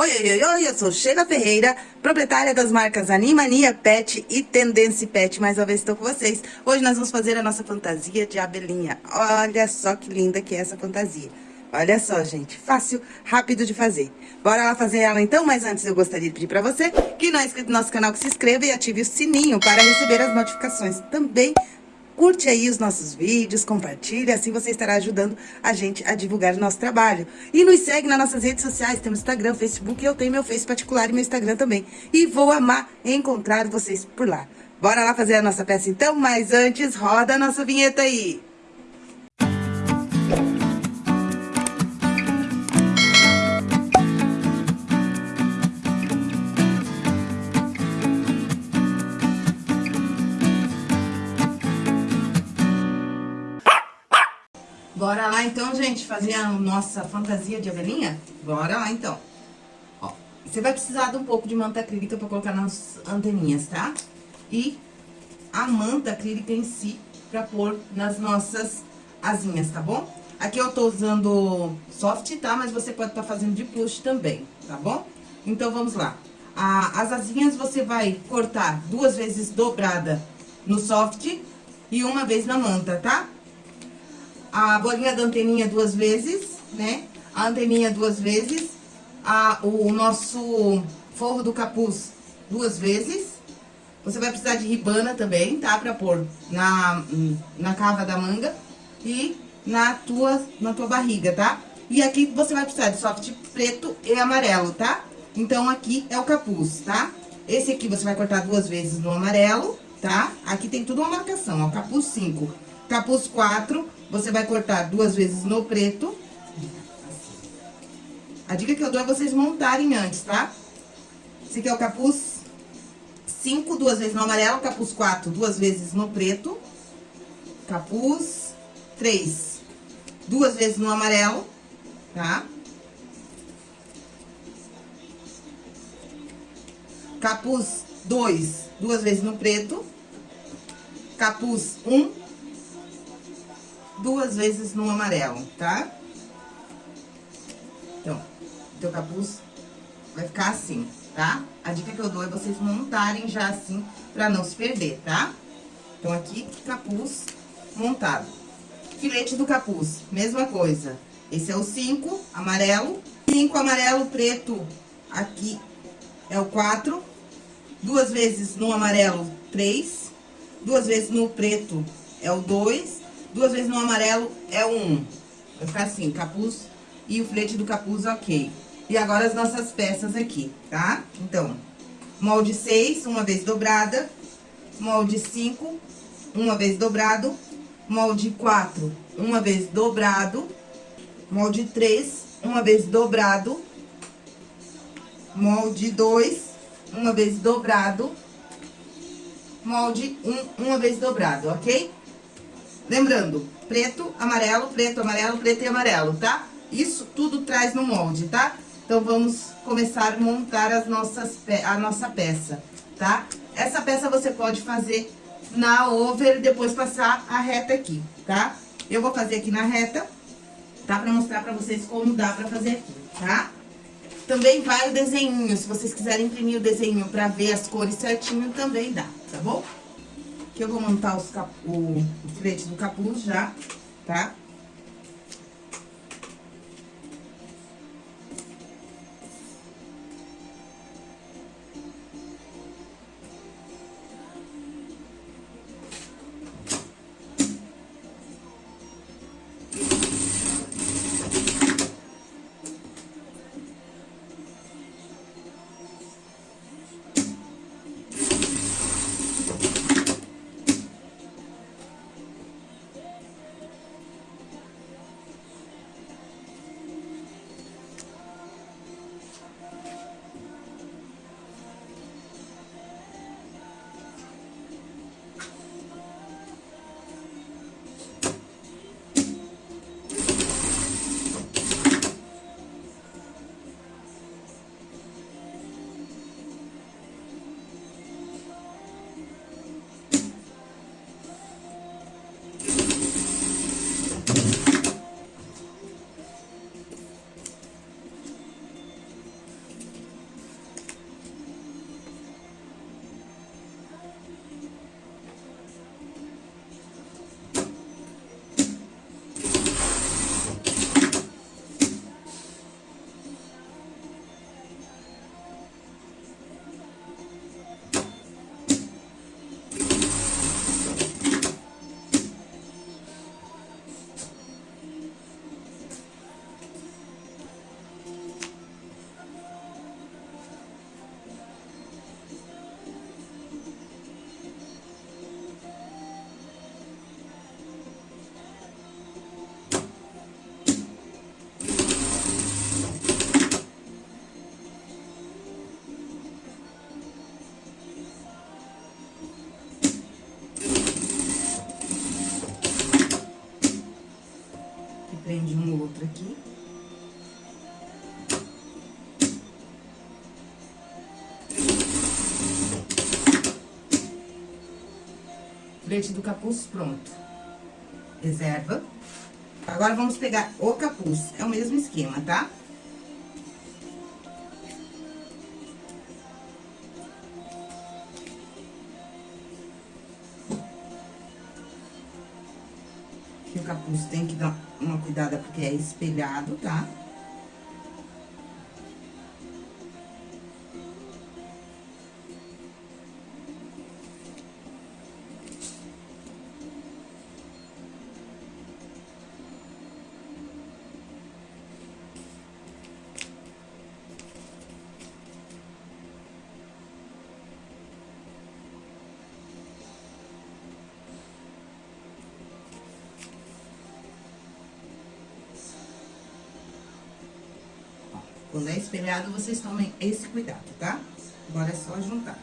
Oi, oi, oi, oi, eu sou Sheila Ferreira, proprietária das marcas Animania Pet e Tendência Pet. Mais uma vez estou com vocês. Hoje nós vamos fazer a nossa fantasia de abelhinha. Olha só que linda que é essa fantasia. Olha só, gente, fácil, rápido de fazer. Bora lá fazer ela então, mas antes eu gostaria de pedir para você que não é inscrito no nosso canal, que se inscreva e ative o sininho para receber as notificações. Também Curte aí os nossos vídeos, compartilha, assim você estará ajudando a gente a divulgar o nosso trabalho. E nos segue nas nossas redes sociais, temos Instagram, Facebook, eu tenho meu Face particular e meu Instagram também. E vou amar encontrar vocês por lá. Bora lá fazer a nossa peça então, mas antes roda a nossa vinheta aí. Então, gente, fazer a nossa fantasia de abelhinha? Bora lá então. Ó, você vai precisar de um pouco de manta acrílica pra colocar nas anteninhas, tá? E a manta acrílica em si pra pôr nas nossas asinhas, tá bom? Aqui eu tô usando soft, tá? Mas você pode estar tá fazendo de plush também, tá bom? Então, vamos lá. A, as asinhas você vai cortar duas vezes dobrada no soft e uma vez na manta, tá? A bolinha da anteninha duas vezes, né? A anteninha duas vezes, a, o nosso forro do capuz duas vezes. Você vai precisar de ribana também, tá? Pra pôr na, na cava da manga e na tua, na tua barriga, tá? E aqui você vai precisar de soft preto e amarelo, tá? Então, aqui é o capuz, tá? Esse aqui você vai cortar duas vezes no amarelo, tá? Aqui tem tudo uma marcação, ó, capuz 5. Capuz 4, você vai cortar duas vezes no preto. A dica que eu dou é vocês montarem antes, tá? Esse aqui é o capuz 5, duas vezes no amarelo. Capuz 4, duas vezes no preto. Capuz 3, duas vezes no amarelo, tá? Capuz 2, duas vezes no preto. Capuz 1, um, duas vezes no amarelo, tá? Então, teu capuz vai ficar assim, tá? A dica que eu dou é vocês montarem já assim, pra não se perder, tá? Então, aqui, capuz montado. Filete do capuz, mesma coisa. Esse é o 5, amarelo. 5 amarelo, preto, aqui é o 4. Duas vezes no amarelo, 3. Duas vezes no preto é o 2 Duas vezes no amarelo é um. Vai ficar assim, capuz e o flete do capuz, ok. E agora as nossas peças aqui, tá? Então, molde 6, uma vez dobrada. Molde 5, uma vez dobrado. Molde 4, uma vez dobrado. Molde 3, uma vez dobrado. Molde 2, uma vez dobrado. Molde 1, um, uma vez dobrado, ok? Lembrando, preto, amarelo, preto, amarelo, preto e amarelo, tá? Isso tudo traz no molde, tá? Então, vamos começar a montar as nossas, a nossa peça, tá? Essa peça você pode fazer na over e depois passar a reta aqui, tá? Eu vou fazer aqui na reta, tá? Pra mostrar pra vocês como dá pra fazer aqui, tá? Também vai o desenho, se vocês quiserem imprimir o desenho pra ver as cores certinho, também dá, tá bom? Que eu vou montar os cap... o, o filete do capuz já, tá? prende um outro aqui. Frente do capuz pronto. Reserva. Agora, vamos pegar o capuz. É o mesmo esquema, tá? Tá? Que o capuz tem que dar uma cuidada porque é espelhado, tá? Espelhado, vocês tomem esse cuidado, tá? Agora é só juntar.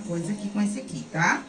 Coisa aqui com esse aqui, tá?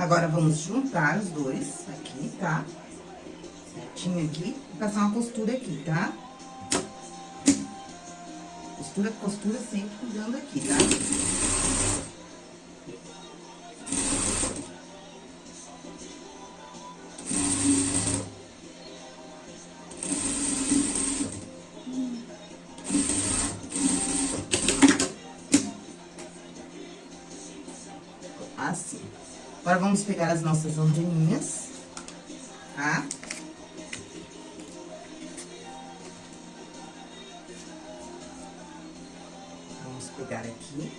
Agora, vamos juntar os dois aqui, tá? Certinho aqui, e passar uma costura aqui, tá? Costura, costura sempre cuidando aqui, tá? Pegar as nossas anteninhas, tá? Vamos pegar aqui.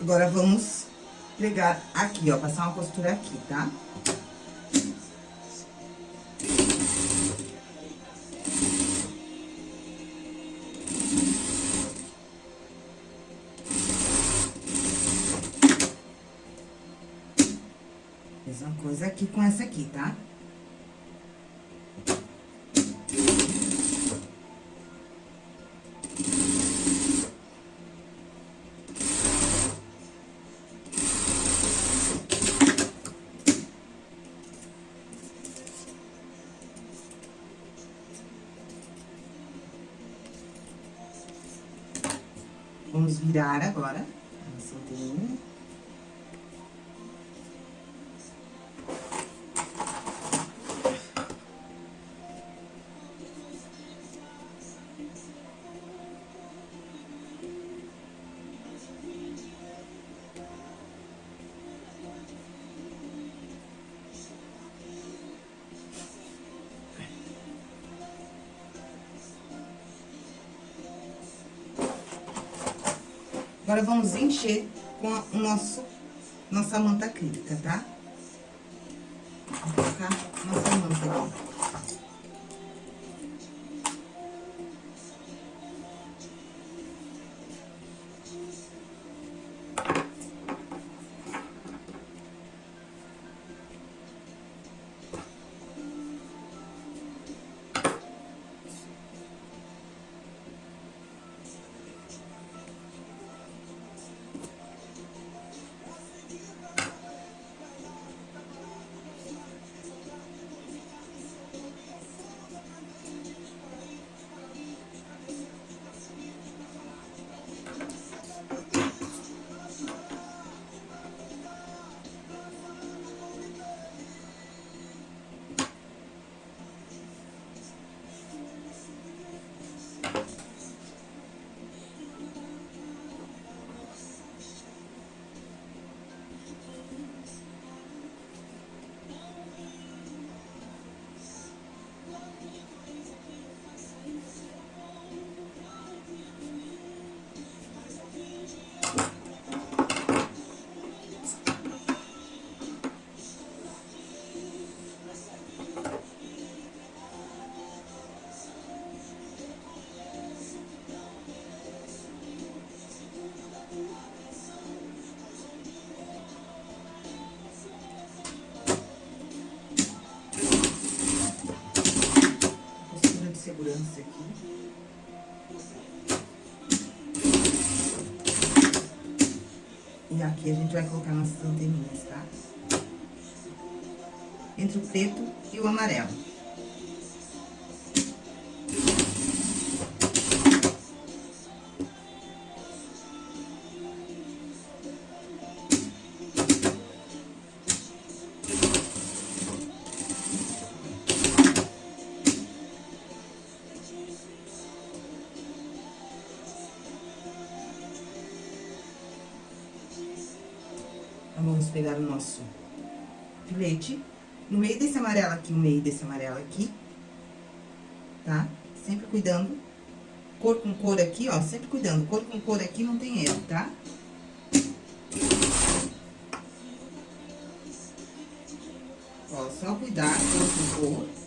Agora, vamos pregar aqui, ó, passar uma costura aqui, tá? Mesma coisa aqui com essa aqui, tá? Vamos virar agora Agora, vamos encher com o nosso nossa manta acrílica, tá? Aqui a gente vai colocar nossas anteninhas, tá? Entre o preto e o amarelo. Cuidando. Cor com cor aqui, ó, sempre cuidando. Cor com cor aqui não tem erro, tá? Ó, só cuidar cor com cor.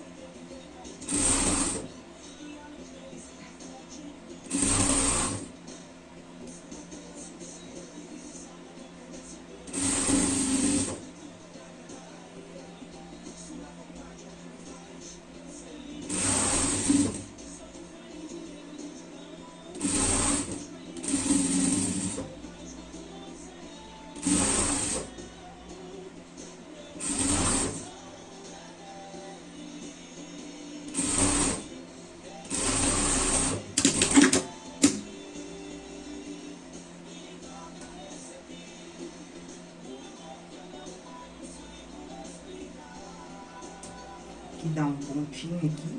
Pontinho aqui.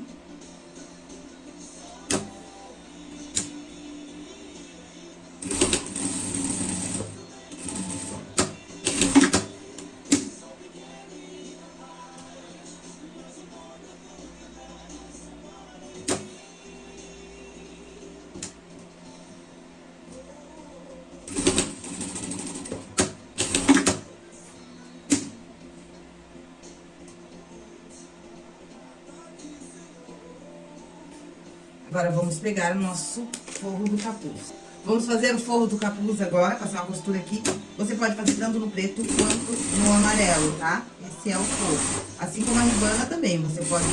Agora, vamos pegar o nosso forro do capuz. Vamos fazer o forro do capuz agora, passar uma costura aqui. Você pode fazer tanto no preto quanto no amarelo, tá? Esse é o forro. Assim como a ribana também, você pode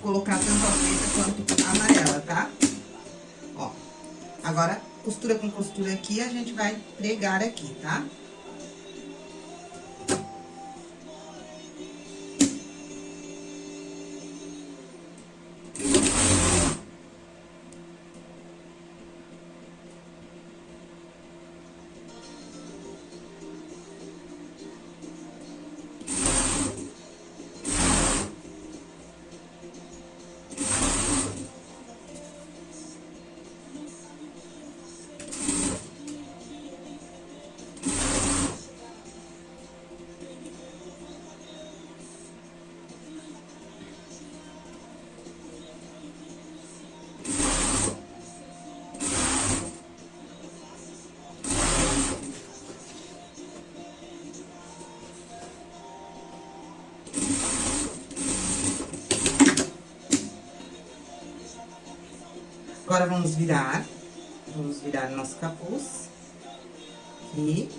colocar tanto a preta quanto a amarela, tá? Ó, agora, costura com costura aqui, a gente vai pregar aqui, tá? Tá? Agora, vamos virar. Vamos virar nosso capuz. Aqui.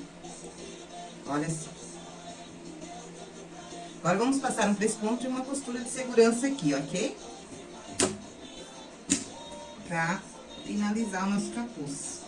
Olha assim. Agora, vamos passar um pesponto e uma costura de segurança aqui, ok? Pra finalizar o nosso capuz.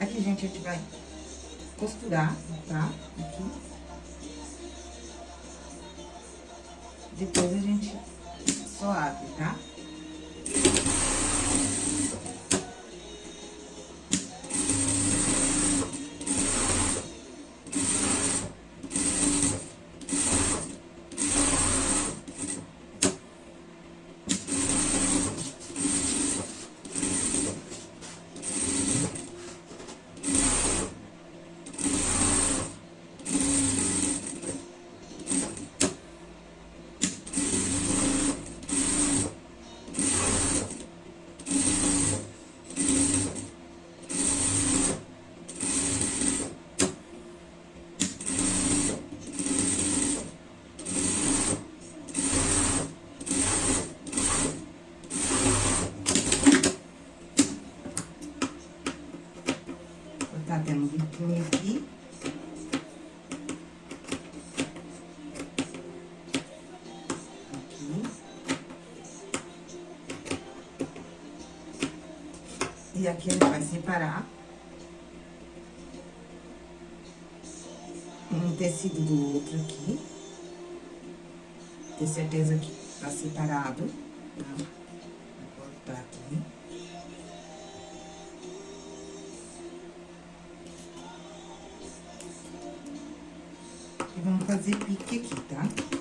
Aqui, gente, a gente vai costurar, tá? Aqui. Depois a gente só abre, tá? E aqui a gente vai separar um tecido do outro aqui. Ter certeza que tá separado. Tá? Vou cortar aqui. Fazer pique aqui, tá?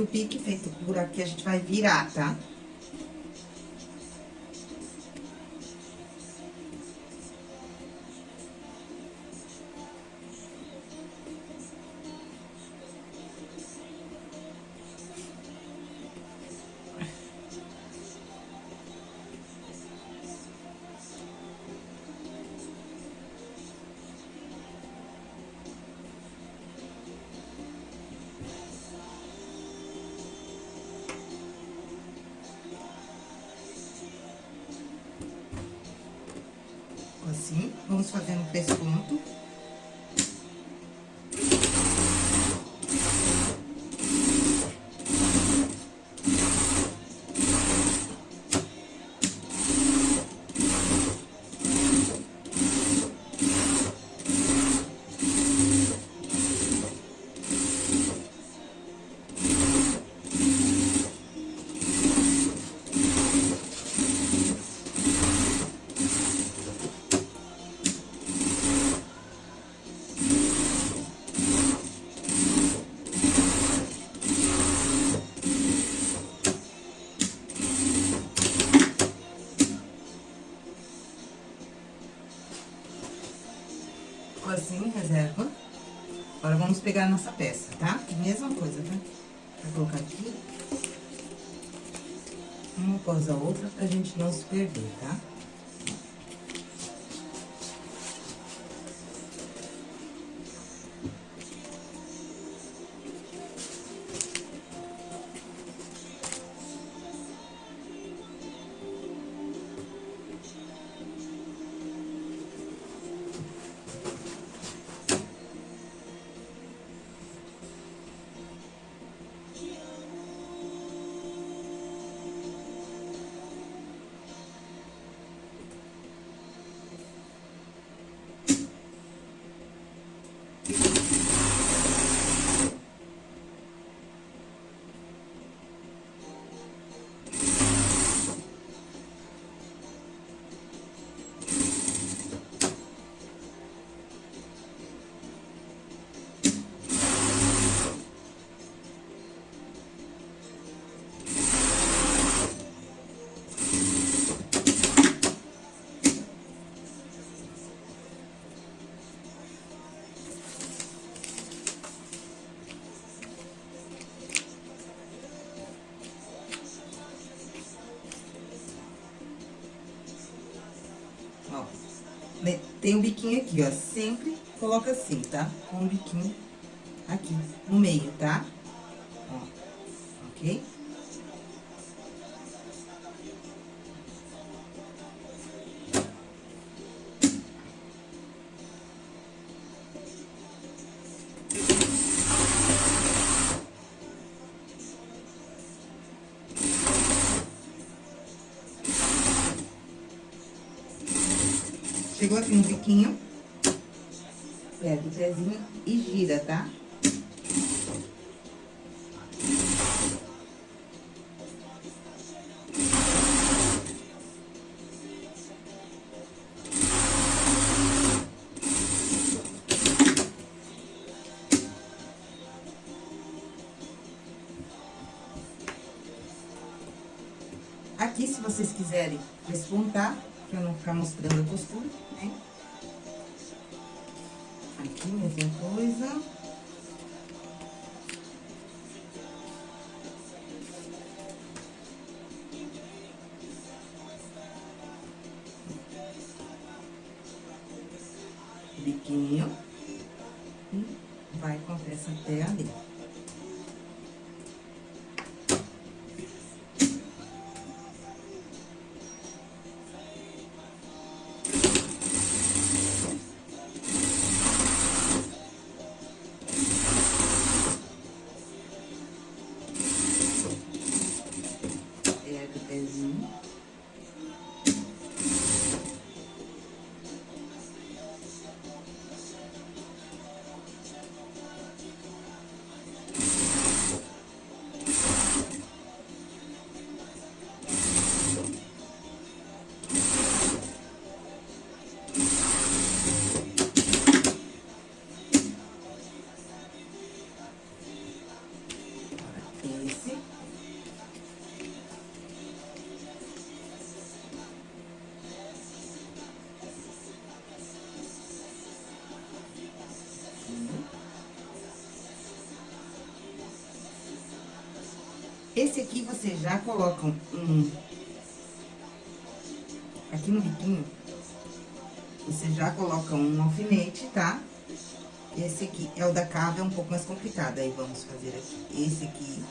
Feito o pique, feito por aqui, a gente vai virar, tá? Vamos fazendo pesponto. Vamos pegar a nossa peça, tá? Mesma coisa, tá? Vou colocar aqui. Uma após a outra, pra gente não se perder, tá? Ó, né, tem um biquinho aqui, ó, sempre coloca assim, tá? Com o biquinho aqui, no meio, tá? Ó, ok? Chegou aqui no biquinho, pega o pezinho e gira, tá? Aqui, se vocês quiserem despontar, pra não ficar mostrando a costura, Biquinho. E vai com a peça até ali. Esse aqui você já coloca um, aqui no biquinho, você já coloca um alfinete, tá? Esse aqui é o da cava, é um pouco mais complicado, aí vamos fazer aqui. Esse. Aqui.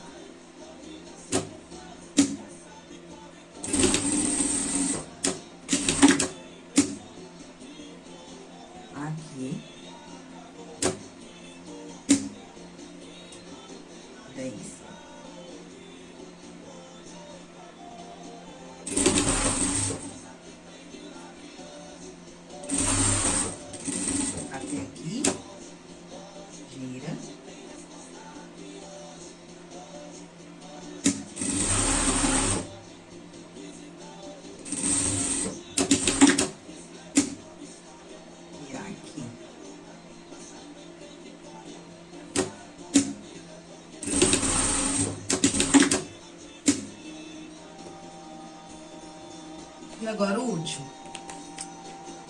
agora o último.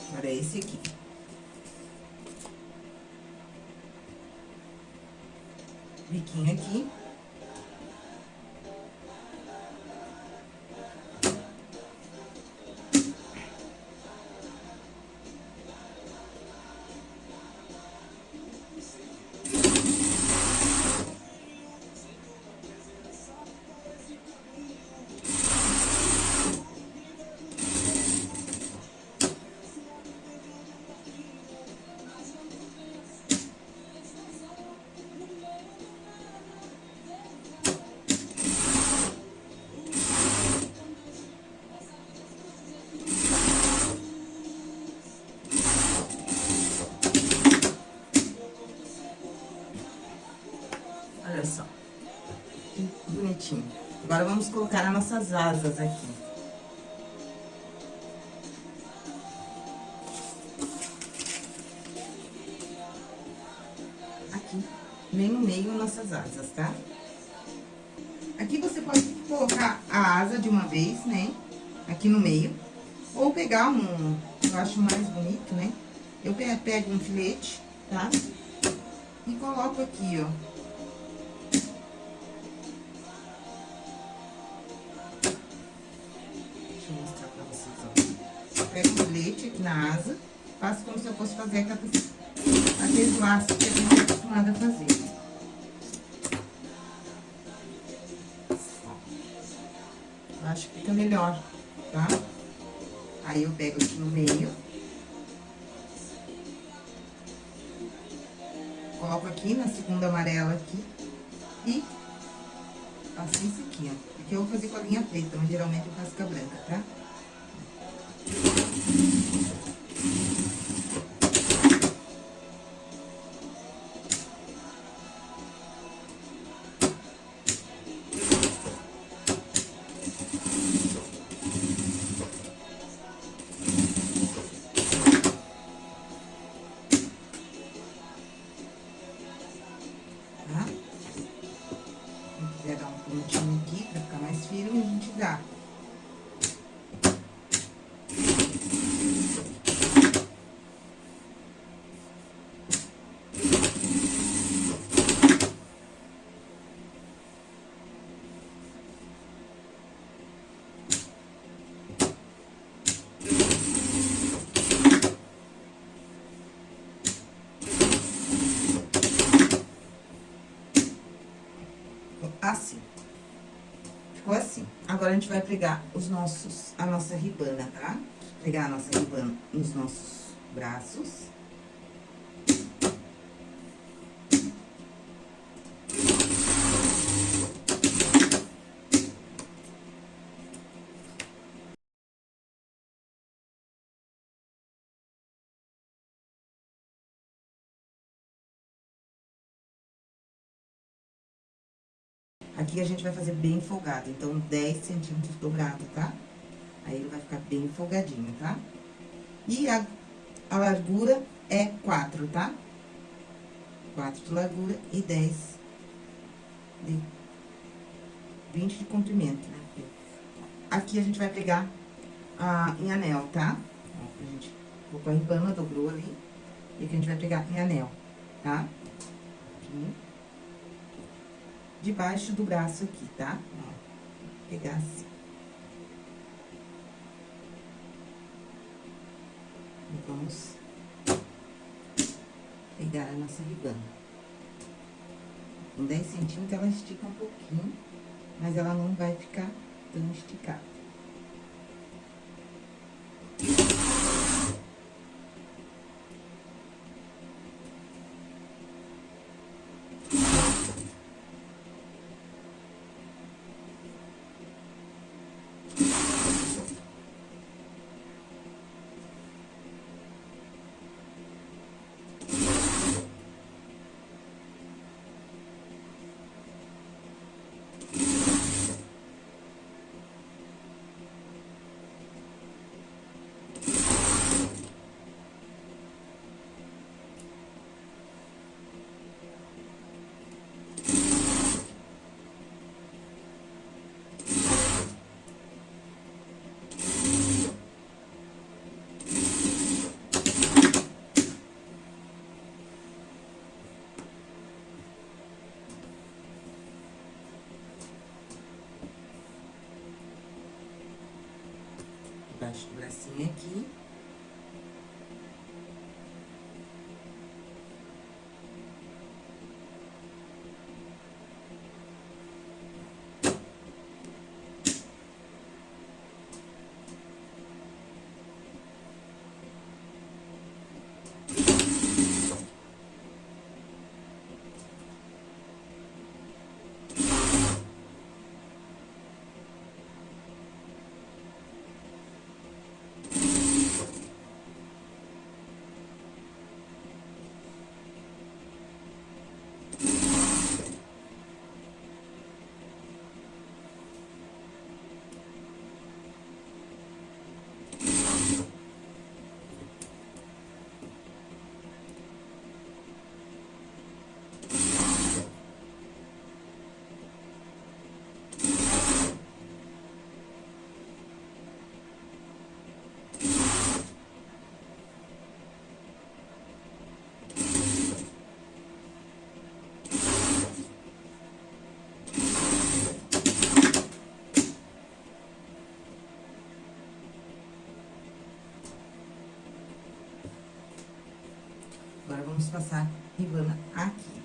Agora é esse aqui. Biquinho aqui. Agora, vamos colocar as nossas asas aqui. Aqui, bem no meio, nossas asas, tá? Aqui você pode colocar a asa de uma vez, né? Aqui no meio. Ou pegar um, eu acho mais bonito, né? Eu pego um filete, tá? E coloco aqui, ó. Aqui na asa, faço como se eu fosse fazer aqueles, aqueles laços que a gente é acostumada a fazer. Eu acho que fica melhor, tá? Aí, eu pego aqui no meio. Coloco aqui na segunda amarela aqui. E faço isso aqui, ó. Porque eu vou fazer com a linha preta, mas geralmente eu faço com a branca, tá? Assim. Ficou assim. Agora, a gente vai pregar os nossos, a nossa ribana, tá? Pegar a nossa ribana nos nossos braços. Aqui a gente vai fazer bem folgado, então 10 centímetros dobrado, tá? Aí ele vai ficar bem folgadinho, tá? E a, a largura é 4, tá? 4 de largura e 10 de 20 de comprimento, né? Aqui a gente vai pegar ah, em anel, tá? A gente colocou a empana, dobrou ali. E aqui a gente vai pegar em anel, tá? Aqui debaixo do braço aqui, tá? Ó, pegar assim. E vamos pegar a nossa ribana. Com 10 centímetros, ela estica um pouquinho, mas ela não vai ficar tão esticada. Baixa o bracinho aqui. Vamos passar ribana aqui.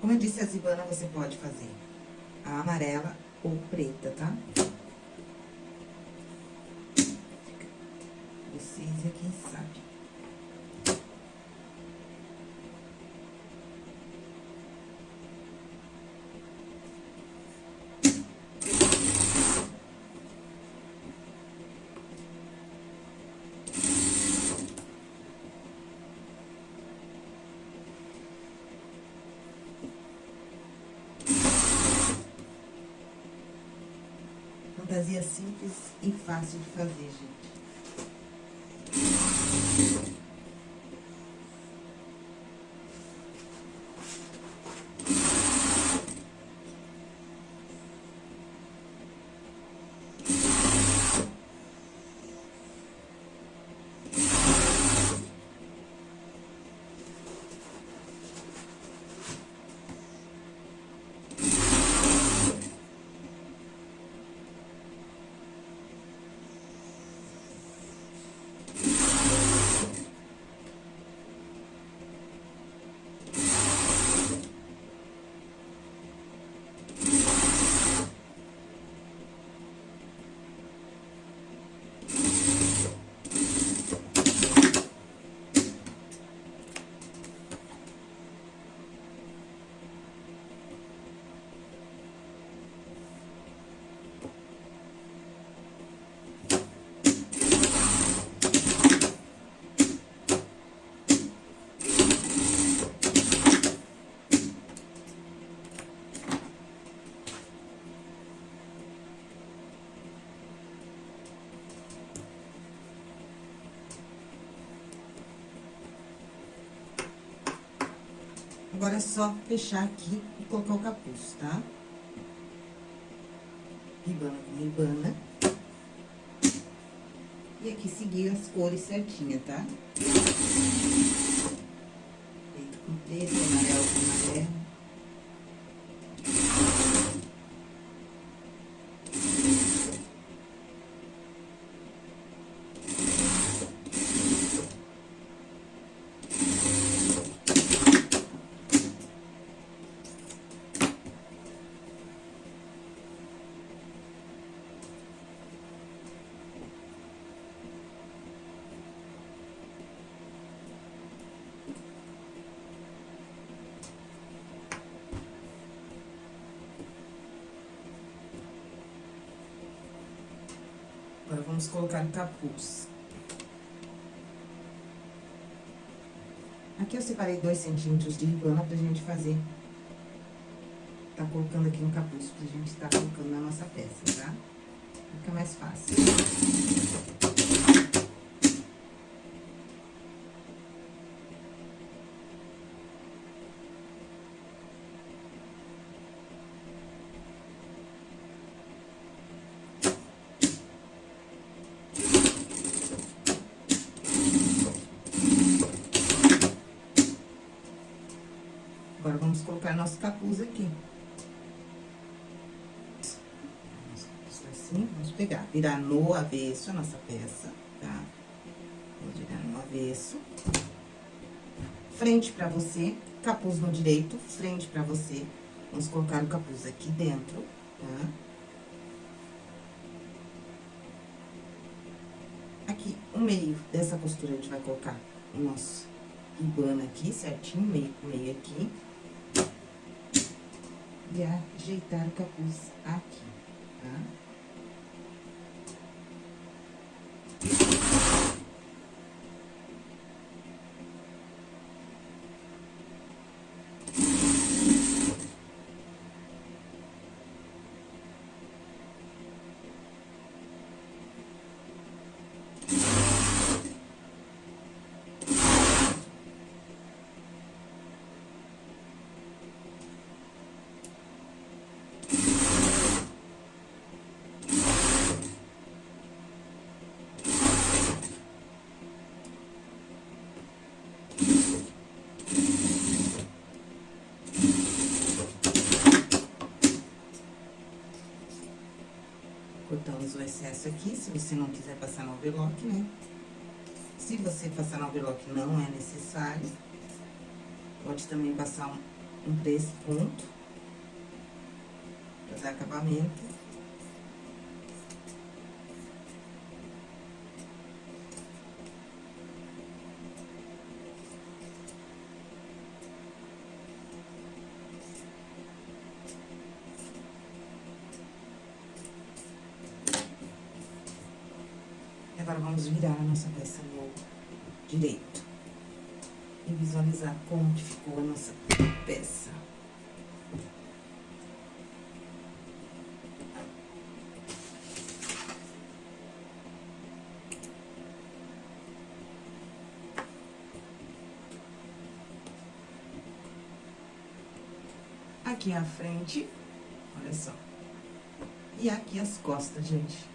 Como eu disse, a ribana você pode fazer a amarela ou preta, tá? Vocês é quem sabe. Fantasia simples e fácil de fazer, gente. Agora, é só fechar aqui e colocar o capuz, tá? Ribana com ribana. E aqui seguir as cores certinhas, tá? Preto com preto, amarelo com amarelo. Agora, vamos colocar o capuz. Aqui eu separei dois centímetros de ribana pra gente fazer. Tá colocando aqui no capuz, pra gente tá colocando na nossa peça, tá? Fica mais fácil. Agora, vamos colocar nosso capuz aqui. Assim, vamos pegar, virar no avesso a nossa peça, tá? avesso. Frente pra você, capuz no direito, frente pra você. Vamos colocar o capuz aqui dentro, tá? Aqui, o meio dessa costura, a gente vai colocar o nosso ribana aqui, certinho, meio meio aqui. E ajeitar o capuz aqui, tá? Cortamos o excesso aqui, se você não quiser passar no overlock, né? Se você passar no overlock, não é necessário. Pode também passar um, um desse ponto. Pra dar acabamento. Virar a nossa peça no direito. E visualizar como que ficou a nossa peça. Aqui a frente, olha só. E aqui as costas, gente.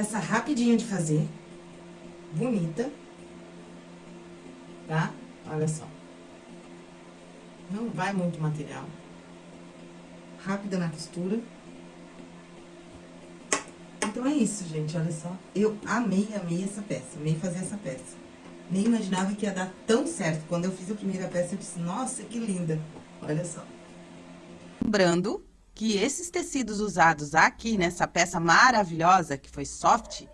Peça rapidinha de fazer. Bonita. Tá? Olha só. Não vai muito material. Rápida na costura. Então, é isso, gente, olha só. Eu amei, amei essa peça, amei fazer essa peça. Nem imaginava que ia dar tão certo. Quando eu fiz a primeira peça, eu disse, nossa, que linda. Olha só. Lembrando que esses tecidos usados aqui nessa peça maravilhosa, que foi soft,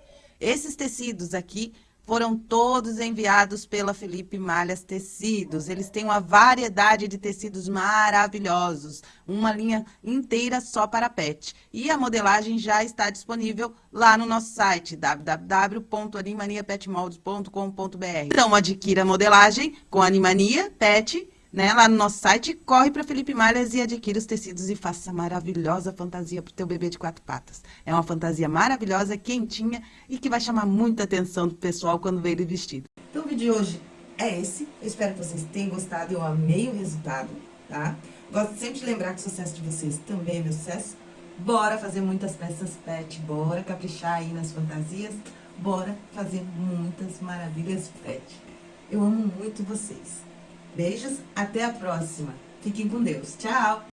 esses tecidos aqui foram todos enviados pela Felipe Malhas Tecidos. Eles têm uma variedade de tecidos maravilhosos, uma linha inteira só para pet. E a modelagem já está disponível lá no nosso site, www.animaniapetmoldes.com.br. Então, adquira a modelagem com Animania Pet né, lá no nosso site, corre para Felipe Malhas e adquira os tecidos e faça essa maravilhosa fantasia para o teu bebê de quatro patas. É uma fantasia maravilhosa, quentinha e que vai chamar muita atenção do pessoal quando ver ele vestido. Então, o vídeo de hoje é esse. Eu espero que vocês tenham gostado, eu amei o resultado, tá? Gosto sempre de lembrar que o sucesso de vocês também é meu sucesso. Bora fazer muitas peças pet, bora caprichar aí nas fantasias, bora fazer muitas maravilhas pet. Eu amo muito vocês. Beijos, até a próxima. Fiquem com Deus. Tchau!